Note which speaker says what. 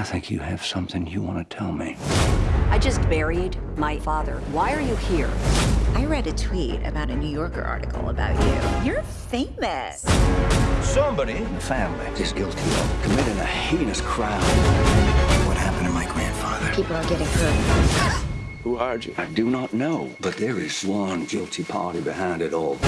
Speaker 1: I think you have something you want to tell me.
Speaker 2: I just buried my father. Why are you here?
Speaker 3: I read a tweet about a New Yorker article about you. You're famous.
Speaker 1: Somebody in the family is guilty of committing a heinous crime. What happened to my grandfather?
Speaker 3: People are getting hurt.
Speaker 1: Who are you? I do not know, but there is one guilty party behind it all.